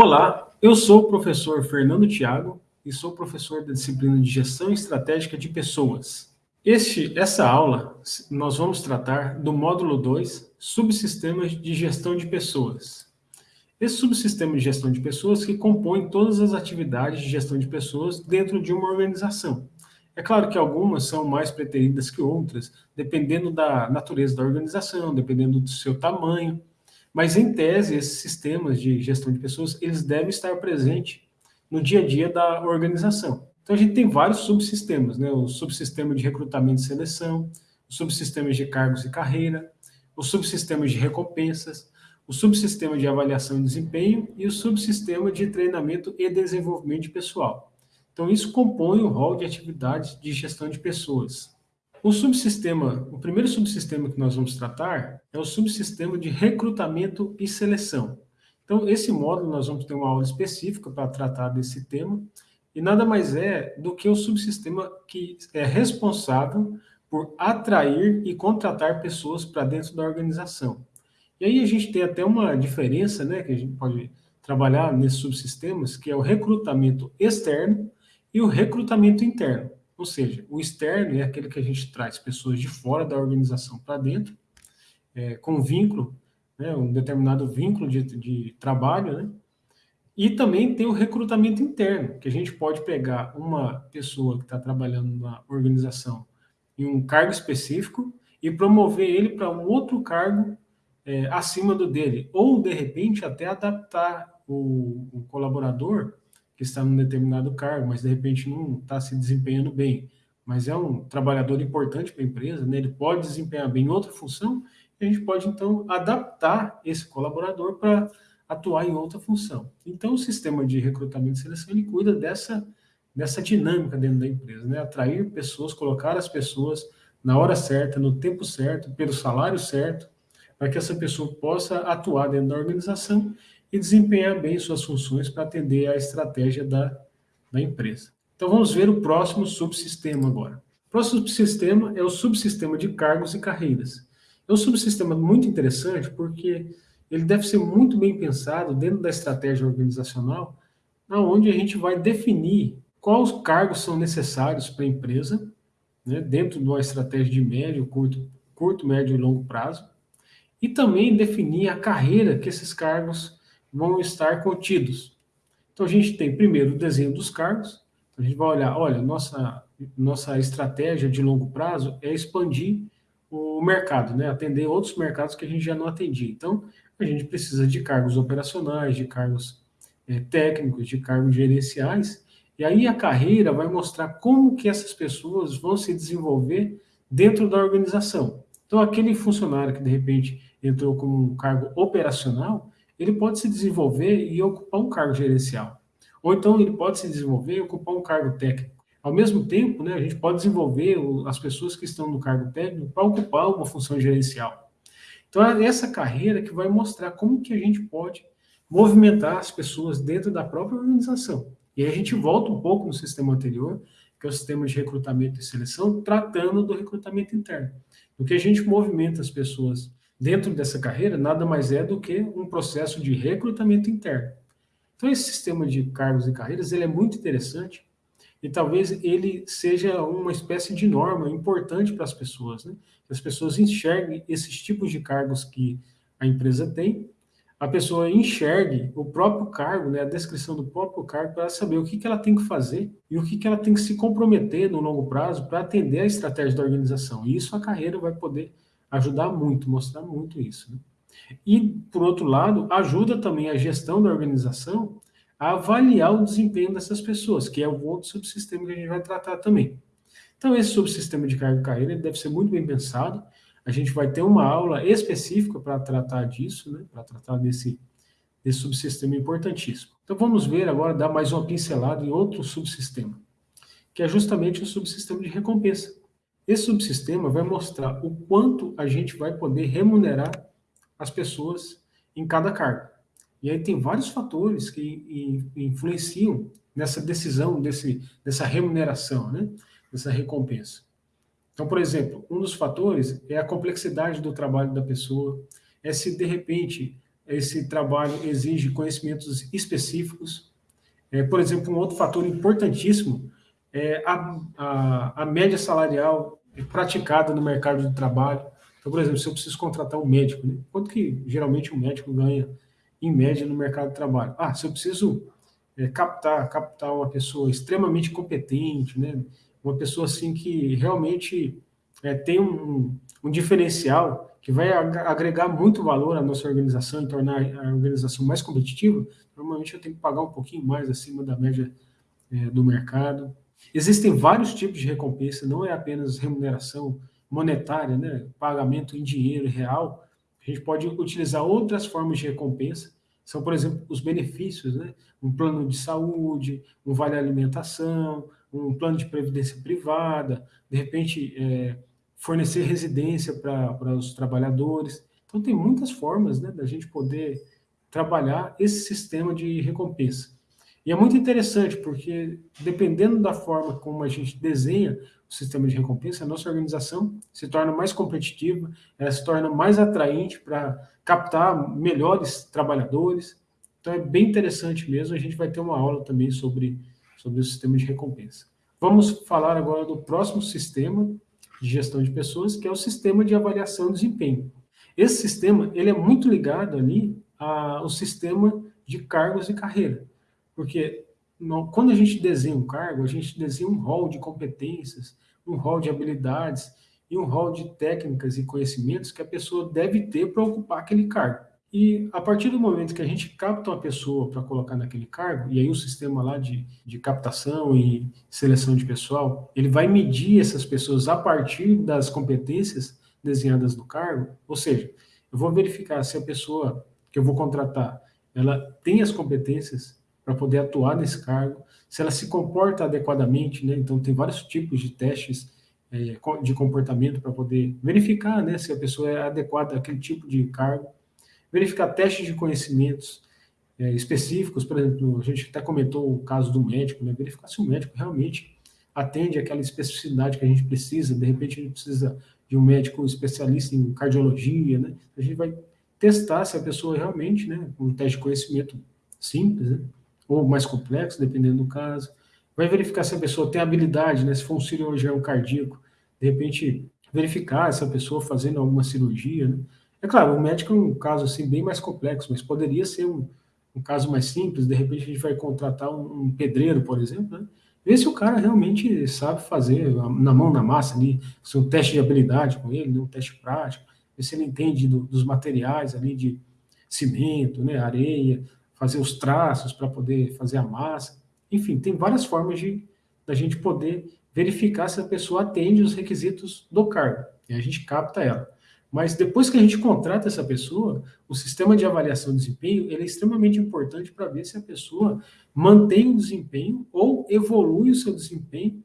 Olá, eu sou o professor Fernando Thiago e sou professor da disciplina de Gestão Estratégica de Pessoas. Este, essa aula, nós vamos tratar do módulo 2, Subsistemas de Gestão de Pessoas. Esse subsistema de gestão de pessoas que compõe todas as atividades de gestão de pessoas dentro de uma organização. É claro que algumas são mais preteridas que outras, dependendo da natureza da organização, dependendo do seu tamanho, mas, em tese, esses sistemas de gestão de pessoas, eles devem estar presentes no dia a dia da organização. Então, a gente tem vários subsistemas, né? O subsistema de recrutamento e seleção, os subsistemas de cargos e carreira, os subsistemas de recompensas, o subsistema de avaliação e desempenho e o subsistema de treinamento e desenvolvimento de pessoal. Então, isso compõe o rol de atividades de gestão de pessoas. O subsistema, o primeiro subsistema que nós vamos tratar é o subsistema de recrutamento e seleção. Então, esse módulo nós vamos ter uma aula específica para tratar desse tema, e nada mais é do que o subsistema que é responsável por atrair e contratar pessoas para dentro da organização. E aí a gente tem até uma diferença, né, que a gente pode trabalhar nesses subsistemas, que é o recrutamento externo e o recrutamento interno. Ou seja, o externo é aquele que a gente traz pessoas de fora da organização para dentro, é, com vínculo, né, um determinado vínculo de, de trabalho, né? E também tem o recrutamento interno, que a gente pode pegar uma pessoa que está trabalhando na organização em um cargo específico e promover ele para um outro cargo é, acima do dele, ou de repente até adaptar o, o colaborador que está num determinado cargo, mas de repente não está se desempenhando bem, mas é um trabalhador importante para a empresa, né? ele pode desempenhar bem outra função, e a gente pode, então, adaptar esse colaborador para atuar em outra função. Então, o sistema de recrutamento e seleção, ele cuida dessa, dessa dinâmica dentro da empresa, né? atrair pessoas, colocar as pessoas na hora certa, no tempo certo, pelo salário certo, para que essa pessoa possa atuar dentro da organização e desempenhar bem suas funções para atender à estratégia da, da empresa. Então vamos ver o próximo subsistema agora. O próximo subsistema é o subsistema de cargos e carreiras. É um subsistema muito interessante porque ele deve ser muito bem pensado dentro da estratégia organizacional, onde a gente vai definir quais cargos são necessários para a empresa, né, dentro de uma estratégia de médio, curto, curto, médio e longo prazo, e também definir a carreira que esses cargos vão estar contidos. Então, a gente tem primeiro o desenho dos cargos, a gente vai olhar, olha, nossa, nossa estratégia de longo prazo é expandir o mercado, né? atender outros mercados que a gente já não atendia. Então, a gente precisa de cargos operacionais, de cargos é, técnicos, de cargos gerenciais, e aí a carreira vai mostrar como que essas pessoas vão se desenvolver dentro da organização. Então, aquele funcionário que, de repente, entrou com um cargo operacional, ele pode se desenvolver e ocupar um cargo gerencial. Ou então ele pode se desenvolver e ocupar um cargo técnico. Ao mesmo tempo, né, a gente pode desenvolver as pessoas que estão no cargo técnico para ocupar uma função gerencial. Então, é essa carreira que vai mostrar como que a gente pode movimentar as pessoas dentro da própria organização. E a gente volta um pouco no sistema anterior, que é o sistema de recrutamento e seleção, tratando do recrutamento interno. Do que a gente movimenta as pessoas dentro dessa carreira nada mais é do que um processo de recrutamento interno. Então, esse sistema de cargos e carreiras ele é muito interessante e talvez ele seja uma espécie de norma importante para as pessoas, né? que as pessoas enxerguem esses tipos de cargos que a empresa tem, a pessoa enxergue o próprio cargo, né, a descrição do próprio cargo, para saber o que, que ela tem que fazer e o que, que ela tem que se comprometer no longo prazo para atender a estratégia da organização. E isso a carreira vai poder ajudar muito, mostrar muito isso. Né? E, por outro lado, ajuda também a gestão da organização a avaliar o desempenho dessas pessoas, que é o outro subsistema que a gente vai tratar também. Então, esse subsistema de carga e carreira deve ser muito bem pensado. A gente vai ter uma aula específica para tratar disso, né? para tratar desse, desse subsistema importantíssimo. Então, vamos ver agora, dar mais uma pincelada em outro subsistema, que é justamente o subsistema de recompensa. Esse subsistema vai mostrar o quanto a gente vai poder remunerar as pessoas em cada cargo. E aí tem vários fatores que influenciam nessa decisão, desse, dessa remuneração, né? dessa recompensa. Então, por exemplo, um dos fatores é a complexidade do trabalho da pessoa, é se de repente esse trabalho exige conhecimentos específicos. É, por exemplo, um outro fator importantíssimo é a, a, a média salarial praticada no mercado de trabalho. Então, por exemplo, se eu preciso contratar um médico, né? quanto que geralmente um médico ganha em média no mercado de trabalho? Ah, se eu preciso é, captar, captar uma pessoa extremamente competente, né? uma pessoa assim que realmente é, tem um, um diferencial que vai agregar muito valor à nossa organização e tornar a organização mais competitiva, normalmente eu tenho que pagar um pouquinho mais acima da média é, do mercado. Existem vários tipos de recompensa, não é apenas remuneração monetária, né, pagamento em dinheiro real. A gente pode utilizar outras formas de recompensa, são, por exemplo, os benefícios, né? um plano de saúde, um vale alimentação, um plano de previdência privada, de repente é, fornecer residência para os trabalhadores. Então, tem muitas formas né, da gente poder trabalhar esse sistema de recompensa. E é muito interessante, porque dependendo da forma como a gente desenha o sistema de recompensa, a nossa organização se torna mais competitiva, ela se torna mais atraente para captar melhores trabalhadores. Então é bem interessante mesmo, a gente vai ter uma aula também sobre, sobre o sistema de recompensa. Vamos falar agora do próximo sistema, de gestão de pessoas, que é o sistema de avaliação de desempenho. Esse sistema ele é muito ligado ali ao sistema de cargos e carreira, porque quando a gente desenha um cargo, a gente desenha um rol de competências, um rol de habilidades e um rol de técnicas e conhecimentos que a pessoa deve ter para ocupar aquele cargo. E a partir do momento que a gente capta uma pessoa para colocar naquele cargo, e aí o sistema lá de, de captação e seleção de pessoal, ele vai medir essas pessoas a partir das competências desenhadas no cargo, ou seja, eu vou verificar se a pessoa que eu vou contratar, ela tem as competências para poder atuar nesse cargo, se ela se comporta adequadamente, né? então tem vários tipos de testes é, de comportamento para poder verificar né, se a pessoa é adequada àquele tipo de cargo, verificar testes de conhecimentos é, específicos, por exemplo, a gente até comentou o caso do médico, né? verificar se o médico realmente atende aquela especificidade que a gente precisa, de repente a gente precisa de um médico especialista em cardiologia, né? a gente vai testar se a pessoa realmente, né, um teste de conhecimento simples, né, ou mais complexo, dependendo do caso, vai verificar se a pessoa tem habilidade, né, se for um cirurgião cardíaco, de repente verificar essa pessoa fazendo alguma cirurgia, né, é claro, o médico é um caso assim bem mais complexo, mas poderia ser um, um caso mais simples, de repente a gente vai contratar um, um pedreiro, por exemplo, né? ver se o cara realmente sabe fazer na mão na massa ali, se um teste de habilidade com ele, né? um teste prático, ver se ele entende do, dos materiais ali de cimento, né, areia, fazer os traços para poder fazer a massa. Enfim, tem várias formas de da gente poder verificar se a pessoa atende os requisitos do cargo. E a gente capta ela. Mas depois que a gente contrata essa pessoa, o sistema de avaliação de desempenho é extremamente importante para ver se a pessoa mantém o desempenho ou evolui o seu desempenho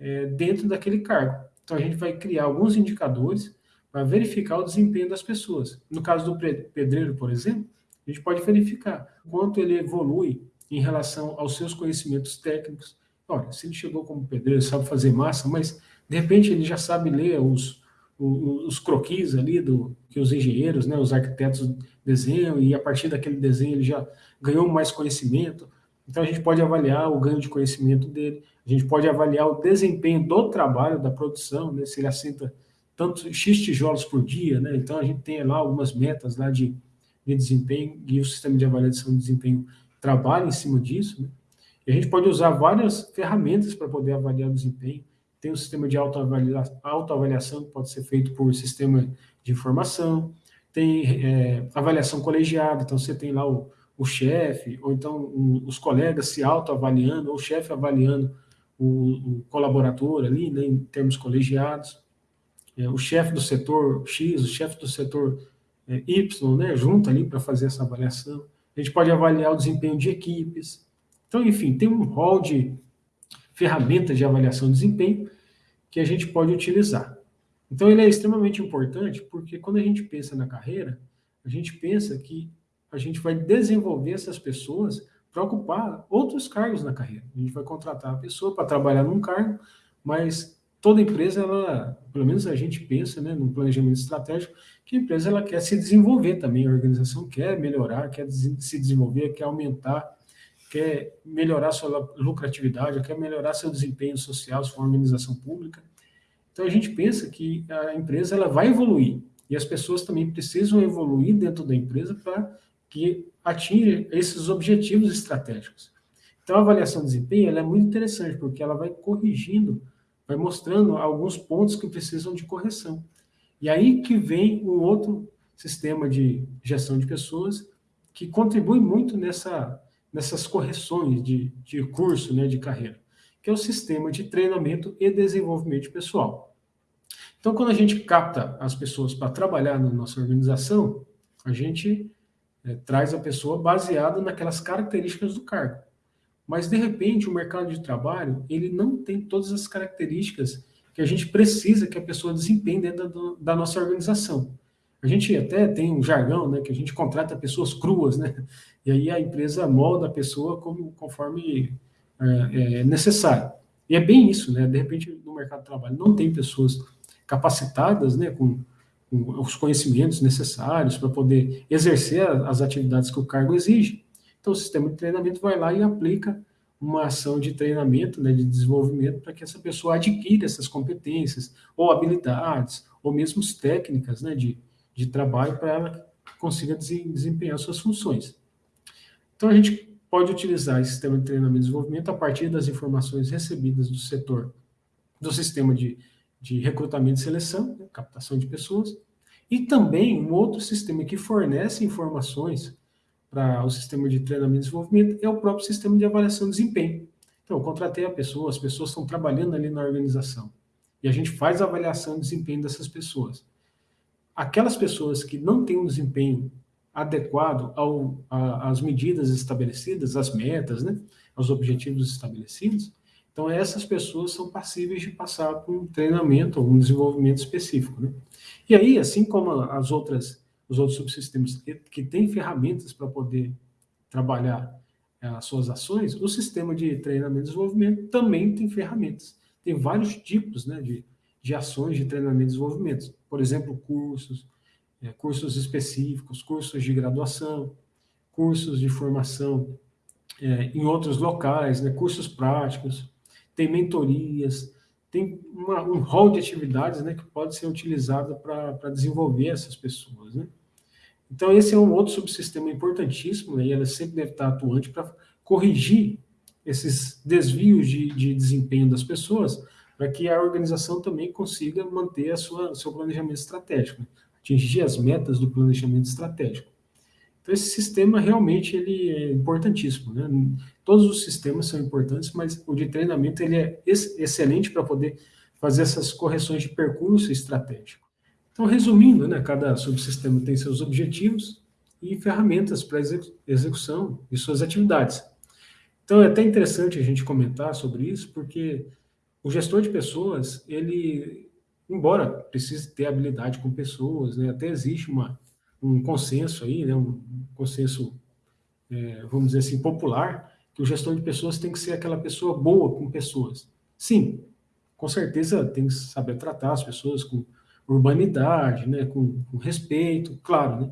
é, dentro daquele cargo. Então a gente vai criar alguns indicadores para verificar o desempenho das pessoas. No caso do pedreiro, por exemplo, a gente pode verificar quanto ele evolui em relação aos seus conhecimentos técnicos. Olha, se ele chegou como pedreiro, sabe fazer massa, mas de repente ele já sabe ler os, os croquis ali do que os engenheiros, né, os arquitetos desenham e a partir daquele desenho ele já ganhou mais conhecimento. Então a gente pode avaliar o ganho de conhecimento dele, a gente pode avaliar o desempenho do trabalho, da produção, né, se ele assenta tanto X tijolos por dia, né, então a gente tem lá algumas metas lá de, de desempenho e o sistema de avaliação de desempenho trabalha em cima disso, né, e a gente pode usar várias ferramentas para poder avaliar o desempenho, tem o um sistema de autoavaliação, autoavaliação que pode ser feito por sistema de informação, tem é, avaliação colegiada, então você tem lá o, o chefe, ou então o, os colegas se autoavaliando, ou o chefe avaliando o, o, colaborador ali, né, em termos colegiados, é, o chefe do setor X, o chefe do setor é, Y, né, junto ali para fazer essa avaliação. A gente pode avaliar o desempenho de equipes. Então, enfim, tem um rol de ferramentas de avaliação de desempenho que a gente pode utilizar. Então, ele é extremamente importante porque quando a gente pensa na carreira, a gente pensa que a gente vai desenvolver essas pessoas para ocupar outros cargos na carreira. A gente vai contratar a pessoa para trabalhar num cargo, mas toda empresa, ela, pelo menos a gente pensa, né, no planejamento estratégico, que a empresa ela quer se desenvolver também, a organização quer melhorar, quer se desenvolver, quer aumentar, quer melhorar sua lucratividade, quer melhorar seu desempenho social, se for uma organização pública. Então a gente pensa que a empresa ela vai evoluir e as pessoas também precisam evoluir dentro da empresa para que atinja esses objetivos estratégicos. Então a avaliação de desempenho ela é muito interessante porque ela vai corrigindo, vai mostrando alguns pontos que precisam de correção. E aí que vem um outro sistema de gestão de pessoas que contribui muito nessa, nessas correções de, de curso, né, de carreira, que é o sistema de treinamento e desenvolvimento pessoal. Então, quando a gente capta as pessoas para trabalhar na nossa organização, a gente é, traz a pessoa baseada naquelas características do cargo. Mas, de repente, o mercado de trabalho, ele não tem todas as características que a gente precisa que a pessoa desempenhe dentro da, da nossa organização. A gente até tem um jargão, né, que a gente contrata pessoas cruas, né, e aí a empresa molda a pessoa como, conforme é, é necessário. E é bem isso, né, de repente no mercado de trabalho não tem pessoas capacitadas, né, com, com os conhecimentos necessários para poder exercer as atividades que o cargo exige. Então o sistema de treinamento vai lá e aplica uma ação de treinamento, né, de desenvolvimento, para que essa pessoa adquira essas competências, ou habilidades, ou mesmo técnicas né, de, de trabalho para ela consiga desempenhar suas funções. Então, a gente pode utilizar esse sistema de treinamento e desenvolvimento a partir das informações recebidas do setor, do sistema de, de recrutamento e seleção, né, captação de pessoas, e também um outro sistema que fornece informações para o sistema de treinamento e desenvolvimento é o próprio sistema de avaliação de desempenho. Então, eu contratei a pessoa, as pessoas estão trabalhando ali na organização, e a gente faz a avaliação de desempenho dessas pessoas. Aquelas pessoas que não têm um desempenho adequado ao, a, às medidas estabelecidas, às metas, né, aos objetivos estabelecidos, então essas pessoas são passíveis de passar por um treinamento ou um desenvolvimento específico. Né? E aí, assim como as outras os outros subsistemas que, que têm ferramentas para poder trabalhar é, as suas ações, o sistema de treinamento e desenvolvimento também tem ferramentas. Tem vários tipos né, de, de ações de treinamento e desenvolvimento. Por exemplo, cursos, é, cursos específicos, cursos de graduação, cursos de formação é, em outros locais, né, cursos práticos, tem mentorias, tem uma, um rol de atividades né, que pode ser utilizado para desenvolver essas pessoas. Né? Então, esse é um outro subsistema importantíssimo, né, e ela sempre deve estar atuante para corrigir esses desvios de, de desempenho das pessoas, para que a organização também consiga manter a sua seu planejamento estratégico, né, atingir as metas do planejamento estratégico. Então, esse sistema realmente ele é importantíssimo. Né? Todos os sistemas são importantes, mas o de treinamento ele é ex excelente para poder fazer essas correções de percurso estratégico. Então, resumindo, né, cada subsistema tem seus objetivos e ferramentas para execução de suas atividades. Então, é até interessante a gente comentar sobre isso, porque o gestor de pessoas, ele, embora precise ter habilidade com pessoas, né, até existe uma, um consenso aí, né, um consenso, é, vamos dizer assim, popular, que o gestor de pessoas tem que ser aquela pessoa boa com pessoas. Sim, com certeza tem que saber tratar as pessoas com urbanidade, né, com, com respeito, claro, né?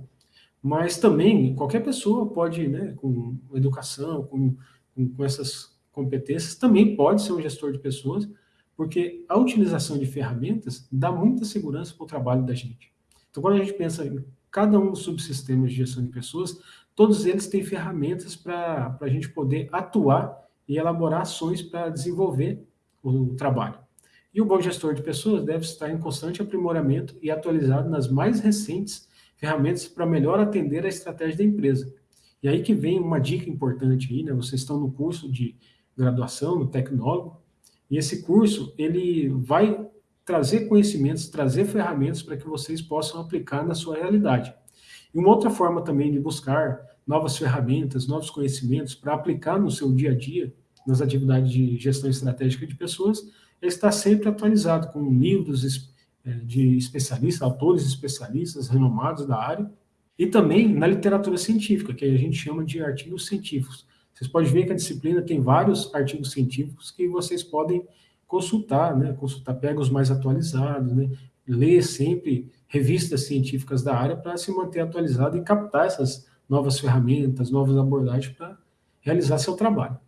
Mas também qualquer pessoa pode, né, com educação, com, com, com essas competências, também pode ser um gestor de pessoas, porque a utilização de ferramentas dá muita segurança para o trabalho da gente. Então, quando a gente pensa em cada um dos subsistemas de gestão de pessoas, todos eles têm ferramentas para a gente poder atuar e elaborar ações para desenvolver o trabalho. E o bom gestor de pessoas deve estar em constante aprimoramento e atualizado nas mais recentes ferramentas para melhor atender a estratégia da empresa. E aí que vem uma dica importante aí, né? Vocês estão no curso de graduação, no tecnólogo, e esse curso, ele vai trazer conhecimentos, trazer ferramentas para que vocês possam aplicar na sua realidade. E uma outra forma também de buscar novas ferramentas, novos conhecimentos para aplicar no seu dia a dia, nas atividades de gestão estratégica de pessoas, está sempre atualizado com livros é, de especialistas, autores especialistas renomados da área, e também na literatura científica, que a gente chama de artigos científicos. Vocês podem ver que a disciplina tem vários artigos científicos que vocês podem consultar, né, consultar, pega os mais atualizados, né, ler sempre revistas científicas da área para se manter atualizado e captar essas novas ferramentas, novas abordagens para realizar seu trabalho.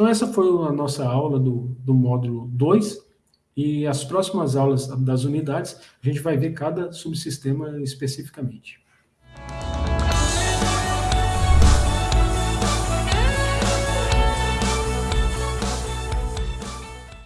Então essa foi a nossa aula do, do módulo 2, e as próximas aulas das unidades, a gente vai ver cada subsistema especificamente.